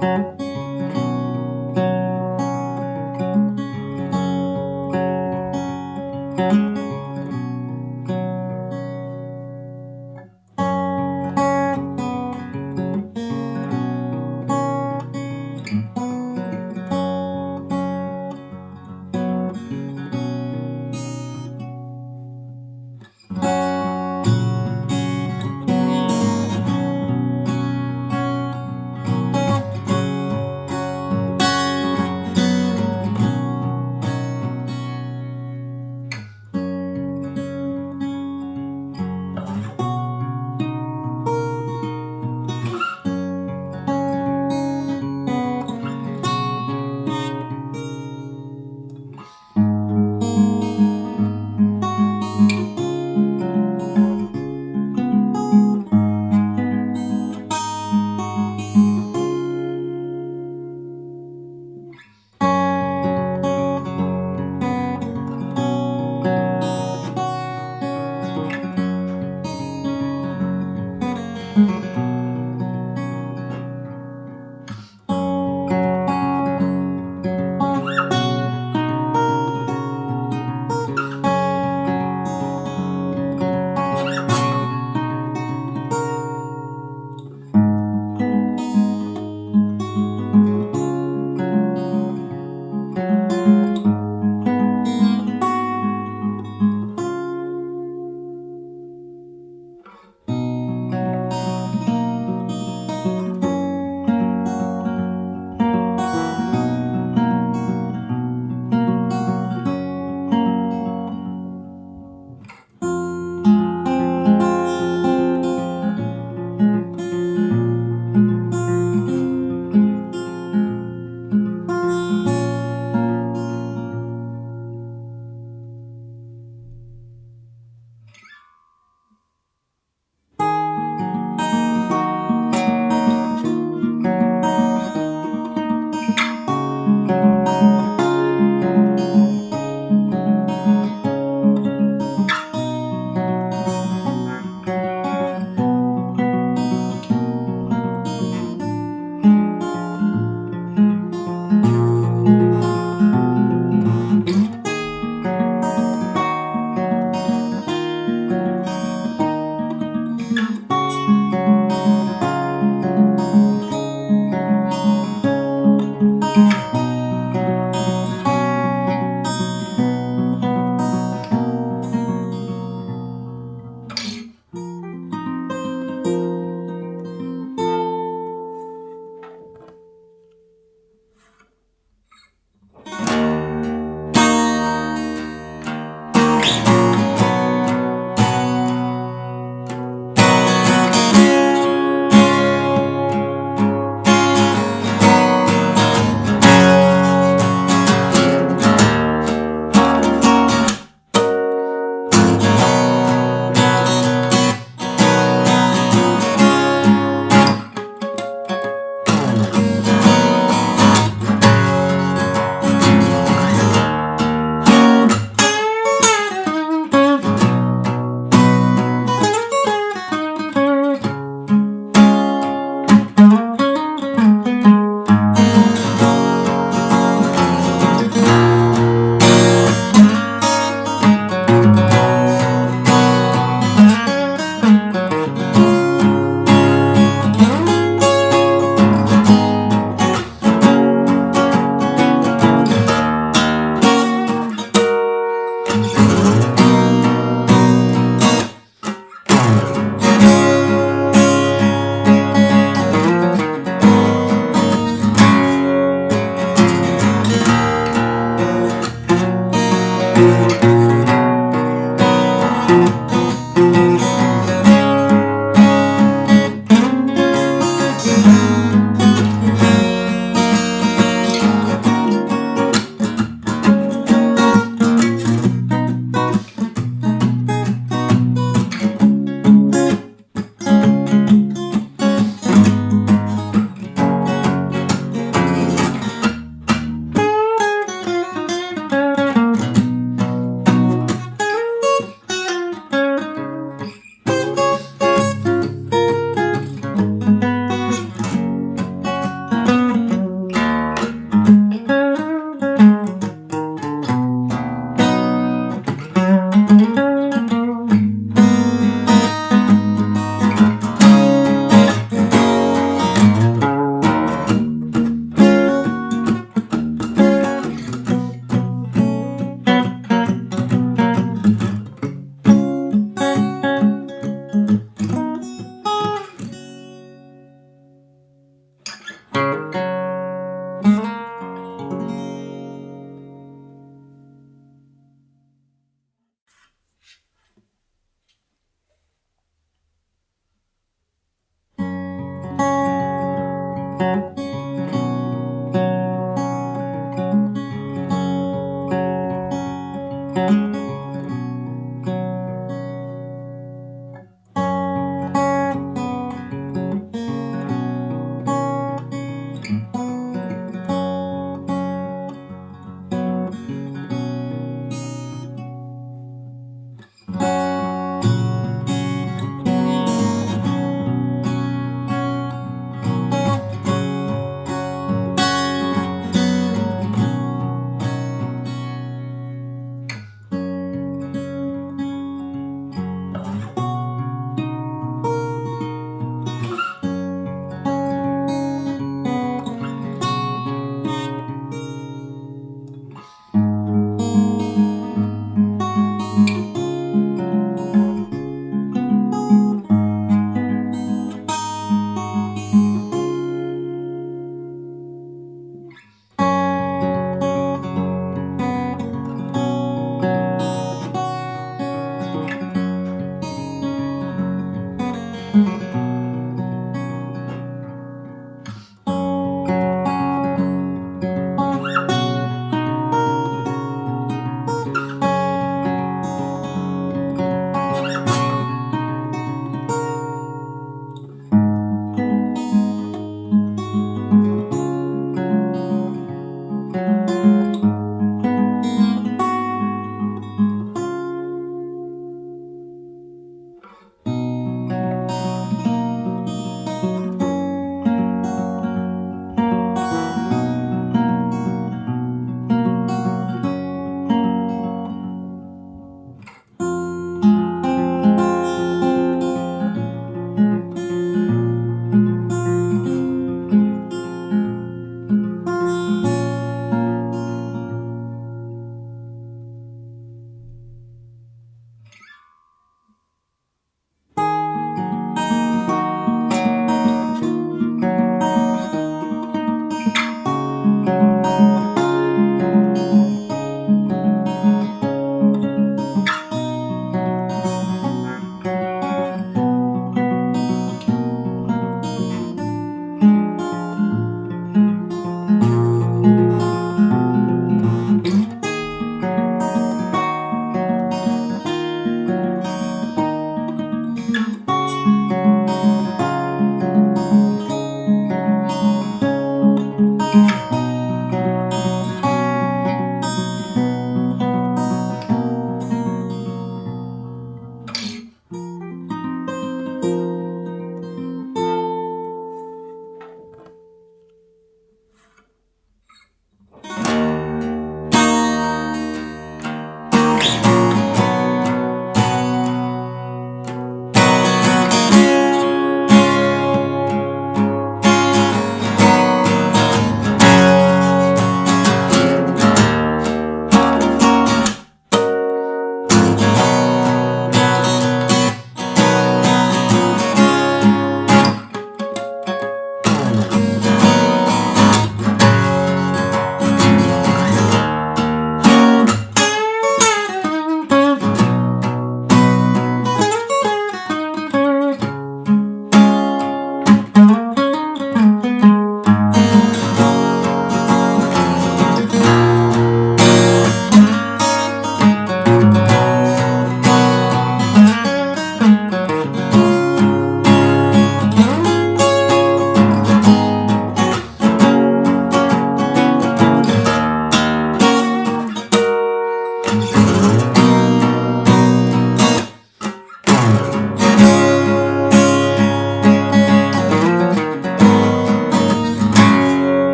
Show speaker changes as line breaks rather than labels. thank you you.